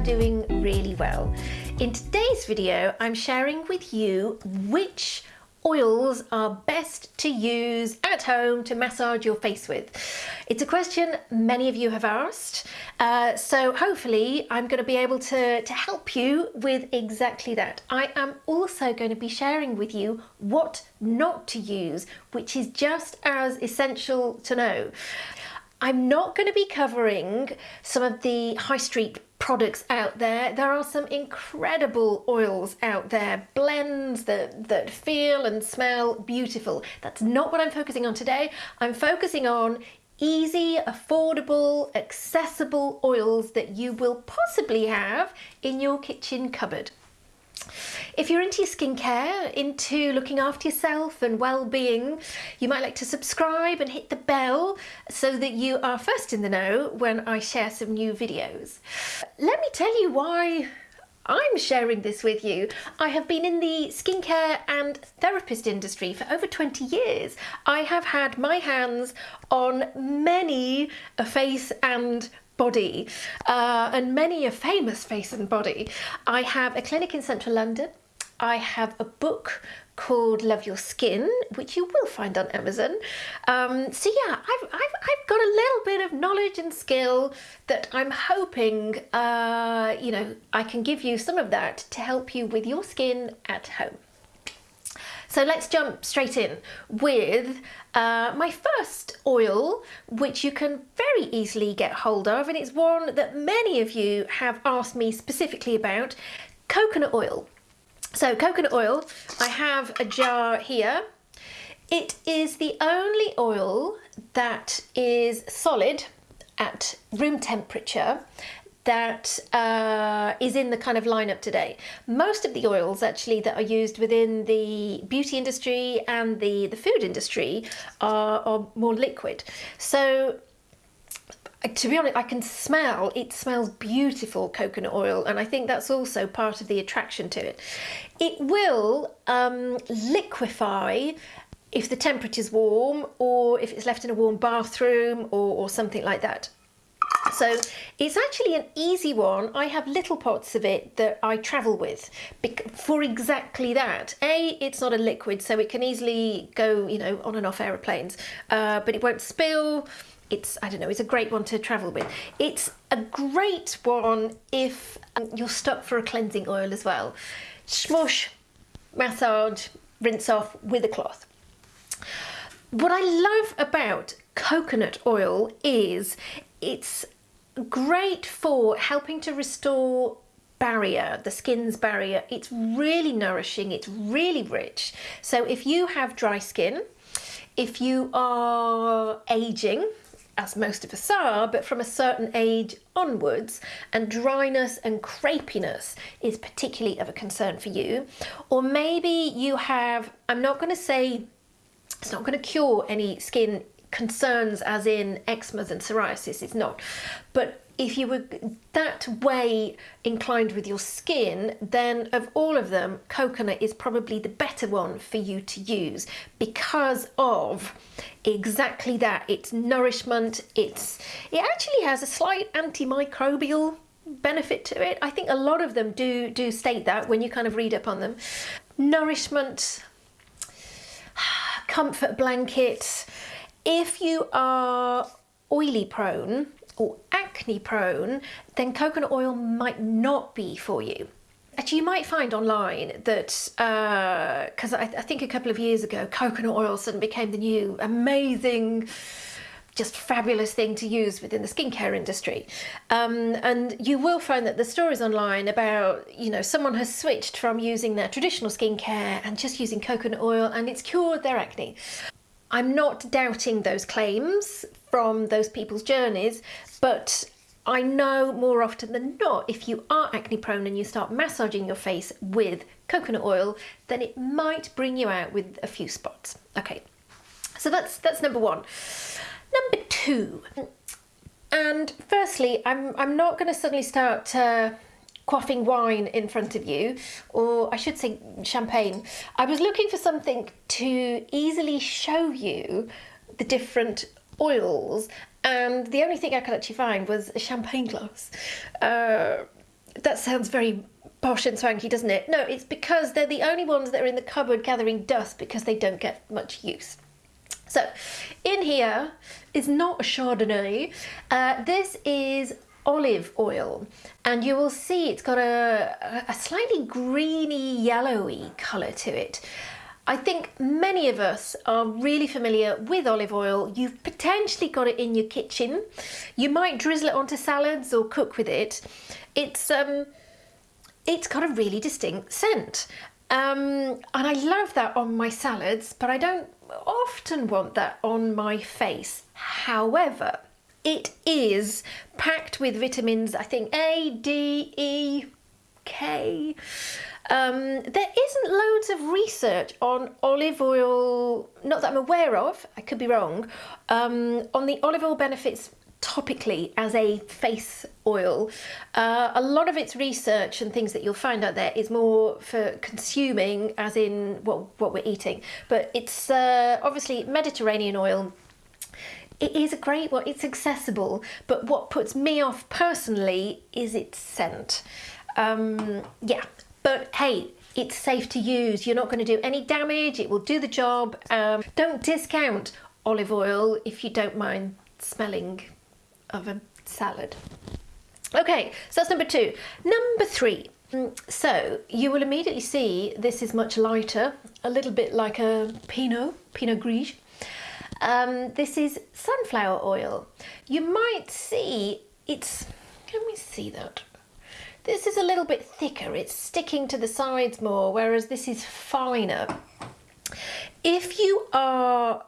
are doing really well. In today's video, I'm sharing with you which oils are best to use at home to massage your face with? It's a question many of you have asked, uh, so hopefully I'm going to be able to, to help you with exactly that. I am also going to be sharing with you what not to use, which is just as essential to know. I'm not going to be covering some of the high street products out there. There are some incredible oils out there, blends that, that feel and smell beautiful. That's not what I'm focusing on today. I'm focusing on easy, affordable, accessible oils that you will possibly have in your kitchen cupboard. If you're into your skincare, into looking after yourself and well-being, you might like to subscribe and hit the bell so that you are first in the know when I share some new videos. Let me tell you why I'm sharing this with you. I have been in the skincare and therapist industry for over 20 years. I have had my hands on many a face and body uh, and many a famous face and body. I have a clinic in central London. I have a book called Love Your Skin, which you will find on Amazon. Um, so yeah, I've, I've, I've got a little bit of knowledge and skill that I'm hoping, uh, you know, I can give you some of that to help you with your skin at home. So let's jump straight in with uh, my first oil, which you can very easily get hold of, and it's one that many of you have asked me specifically about, coconut oil. So coconut oil, I have a jar here. It is the only oil that is solid at room temperature that uh, is in the kind of lineup today. Most of the oils actually that are used within the beauty industry and the, the food industry are, are more liquid. So to be honest, I can smell, it smells beautiful coconut oil and I think that's also part of the attraction to it. It will um, liquefy if the temperature's warm or if it's left in a warm bathroom or, or something like that. So it's actually an easy one. I have little pots of it that I travel with for exactly that. A, it's not a liquid, so it can easily go, you know, on and off aeroplanes, uh, but it won't spill. It's I don't know it's a great one to travel with. It's a great one if um, you're stuck for a cleansing oil as well. Smush massage rinse off with a cloth. What I love about coconut oil is it's great for helping to restore barrier, the skin's barrier. It's really nourishing, it's really rich. So if you have dry skin, if you are aging, as most of us are, but from a certain age onwards, and dryness and crepiness is particularly of a concern for you. Or maybe you have, I'm not going to say it's not going to cure any skin concerns as in eczema and psoriasis, it's not. But if you were that way inclined with your skin, then of all of them, coconut is probably the better one for you to use because of exactly that. It's nourishment, it's it actually has a slight antimicrobial benefit to it. I think a lot of them do do state that when you kind of read up on them. Nourishment, comfort blanket. If you are oily prone or acne prone, then coconut oil might not be for you. Actually, you might find online that, because uh, I, I think a couple of years ago, coconut oil suddenly became the new amazing just fabulous thing to use within the skincare industry. Um, and you will find that the stories online about, you know, someone has switched from using their traditional skincare and just using coconut oil and it's cured their acne. I'm not doubting those claims from those people's journeys, but I know more often than not, if you are acne prone and you start massaging your face with coconut oil, then it might bring you out with a few spots. Okay, so that's, that's number one. Number two, and firstly, I'm, I'm not going to suddenly start uh, quaffing wine in front of you, or I should say champagne. I was looking for something to easily show you the different oils and the only thing I could actually find was a champagne glass. Uh, that sounds very posh and swanky, doesn't it? No, it's because they're the only ones that are in the cupboard gathering dust because they don't get much use. So, in here is not a Chardonnay. Uh, this is olive oil and you will see it's got a, a slightly greeny yellowy colour to it. I think many of us are really familiar with olive oil. You've potentially got it in your kitchen. You might drizzle it onto salads or cook with it. It's um, it's got a really distinct scent. Um, and I love that on my salads, but I don't often want that on my face. However, it is packed with vitamins, I think A, D, E, K. Um, there isn't loads of research on olive oil, not that I'm aware of, I could be wrong, um, on the olive oil benefits topically as a face oil. Uh, a lot of its research and things that you'll find out there is more for consuming as in what, what we're eating. But it's uh, obviously Mediterranean oil it is a great one, it's accessible, but what puts me off personally is its scent. Um, yeah, but hey, it's safe to use. You're not going to do any damage. It will do the job. Um, don't discount olive oil if you don't mind smelling of a salad. Okay, so that's number two. Number three. Mm, so you will immediately see this is much lighter, a little bit like a Pinot, Pinot Gris. Um, this is sunflower oil. You might see it's, can we see that. This is a little bit thicker, it's sticking to the sides more, whereas this is finer. If you are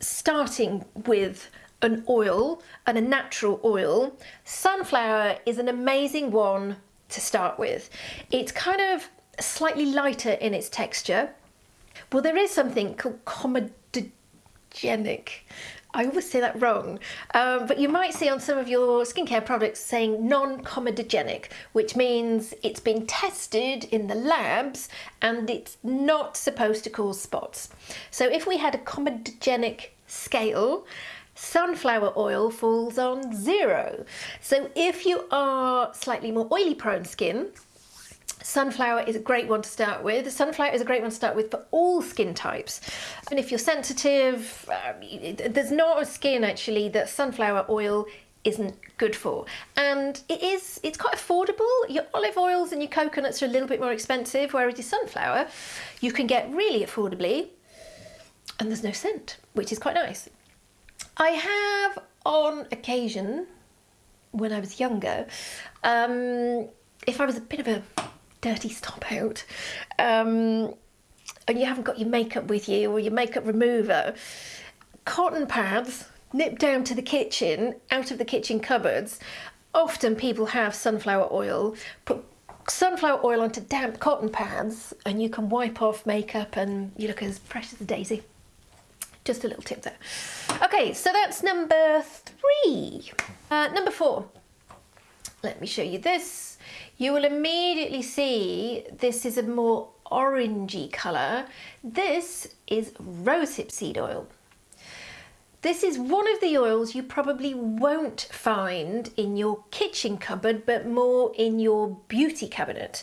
starting with an oil and a natural oil, sunflower is an amazing one to start with. It's kind of slightly lighter in its texture. Well, there is something called comedogenic. I always say that wrong, um, but you might see on some of your skincare products saying non-comedogenic, which means it's been tested in the labs and it's not supposed to cause spots. So if we had a comedogenic scale, sunflower oil falls on zero. So if you are slightly more oily prone skin, sunflower is a great one to start with. Sunflower is a great one to start with for all skin types. And if you're sensitive, um, there's not a skin actually that sunflower oil isn't good for and it is it's quite affordable your olive oils and your coconuts are a little bit more expensive whereas your sunflower you can get really affordably and there's no scent which is quite nice I have on occasion, when I was younger, um, if I was a bit of a dirty stop out, um, and you haven't got your makeup with you or your makeup remover, cotton pads nip down to the kitchen, out of the kitchen cupboards. Often people have sunflower oil, put sunflower oil onto damp cotton pads and you can wipe off makeup and you look as fresh as a daisy. Just a little tip there. Okay, so that's number three. Uh, number four. Let me show you this. You will immediately see this is a more orangey colour. This is rosehip seed oil. This is one of the oils you probably won't find in your kitchen cupboard, but more in your beauty cabinet.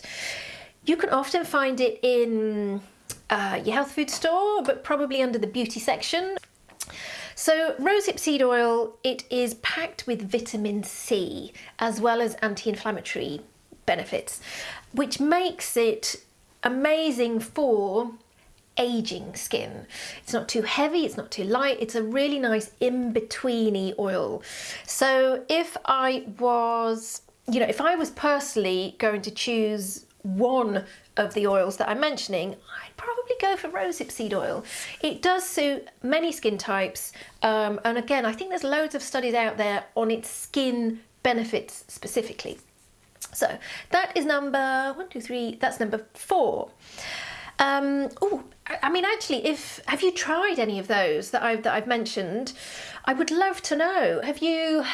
You can often find it in uh, your health food store, but probably under the beauty section. So rosehip seed oil, it is packed with vitamin C as well as anti-inflammatory benefits, which makes it amazing for aging skin. It's not too heavy, it's not too light, it's a really nice in-betweeny oil. So if I was, you know, if I was personally going to choose one of the oils that I'm mentioning, I'd probably go for rosehip seed oil. It does suit many skin types, um, and again, I think there's loads of studies out there on its skin benefits specifically. So that is number one, two, three, that's number four. Um, oh, I mean, actually, if have you tried any of those that I've that I've mentioned? I would love to know. Have you?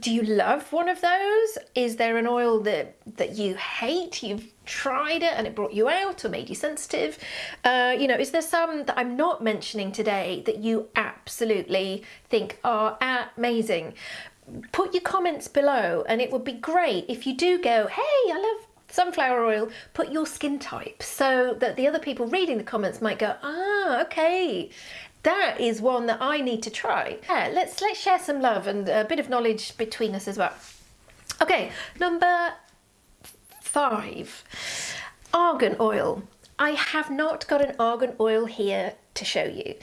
Do you love one of those? Is there an oil that that you hate? You've tried it and it brought you out or made you sensitive? Uh, you know, is there some that I'm not mentioning today that you absolutely think are amazing? put your comments below and it would be great if you do go, hey, I love sunflower oil, put your skin type so that the other people reading the comments might go, ah, okay, that is one that I need to try. Yeah, let's let's share some love and a bit of knowledge between us as well. Okay, number five, argan oil. I have not got an argan oil here to show you.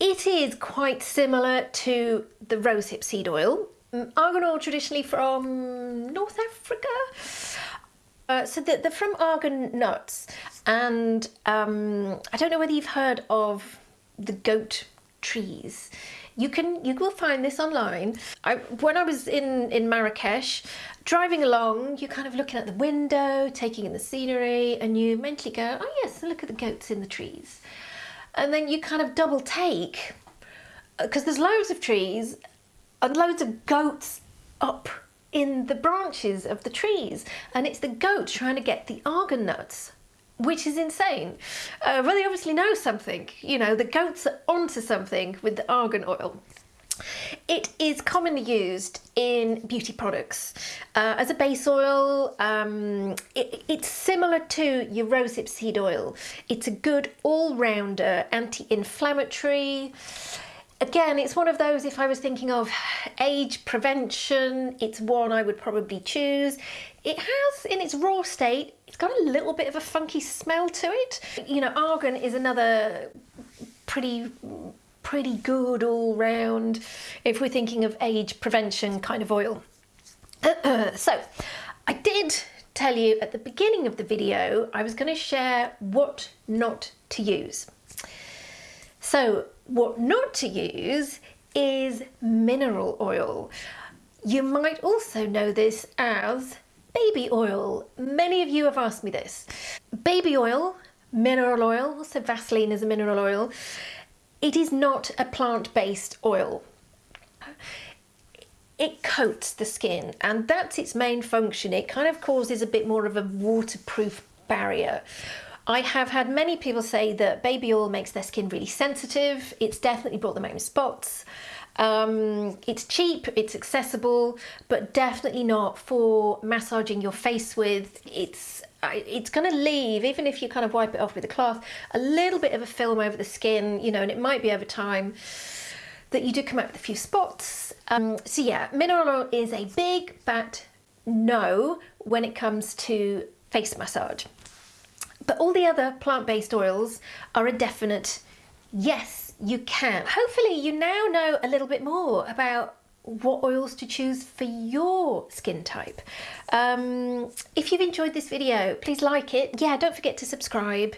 It is quite similar to the rosehip seed oil. Mm, argan oil traditionally from North Africa. Uh, so they're, from argan nuts and um, I don't know whether you've heard of the goat trees. You can you will find this online. I, when I was in in Marrakesh, driving along, you're kind of looking at the window, taking in the scenery, and you mentally go, "Oh yes, look at the goats in the trees," and then you kind of double take because uh, there's loads of trees and loads of goats up in the branches of the trees, and it's the goat trying to get the argan nuts which is insane. Uh, but they obviously know something. You know, the goats are onto something with the argan oil. It is commonly used in beauty products uh, as a base oil. Um, it, it's similar to your rosehip seed oil. It's a good all-rounder anti-inflammatory. Again, it's one of those, if I was thinking of age prevention, it's one I would probably choose. It has, in its raw state, it's got a little bit of a funky smell to it. You know, argan is another pretty pretty good all round if we're thinking of age prevention kind of oil. so I did tell you at the beginning of the video I was going to share what not to use. So what not to use is mineral oil. You might also know this as baby oil. Many of you have asked me this. Baby oil, mineral oil, so Vaseline is a mineral oil, it is not a plant-based oil. It coats the skin and that's its main function. It kind of causes a bit more of a waterproof barrier. I have had many people say that baby oil makes their skin really sensitive. It's definitely brought them out home spots. Um, it's cheap, it's accessible, but definitely not for massaging your face with. It's it's going to leave, even if you kind of wipe it off with a cloth, a little bit of a film over the skin, you know, and it might be over time that you do come out with a few spots. Um, so yeah, mineral oil is a big but no when it comes to face massage. But all the other plant-based oils are a definite yes, you can. Hopefully you now know a little bit more about what oils to choose for your skin type. Um, if you've enjoyed this video, please like it. Yeah, don't forget to subscribe.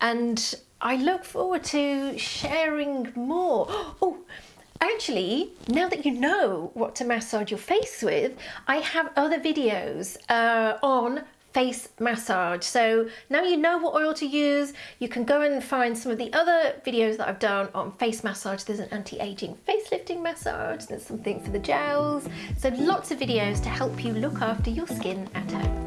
And I look forward to sharing more. Oh, actually, now that you know what to massage your face with, I have other videos uh, on face massage. So now you know what oil to use, you can go and find some of the other videos that I've done on face massage. There's an anti-aging facelifting massage, there's something for the gels. So lots of videos to help you look after your skin at home.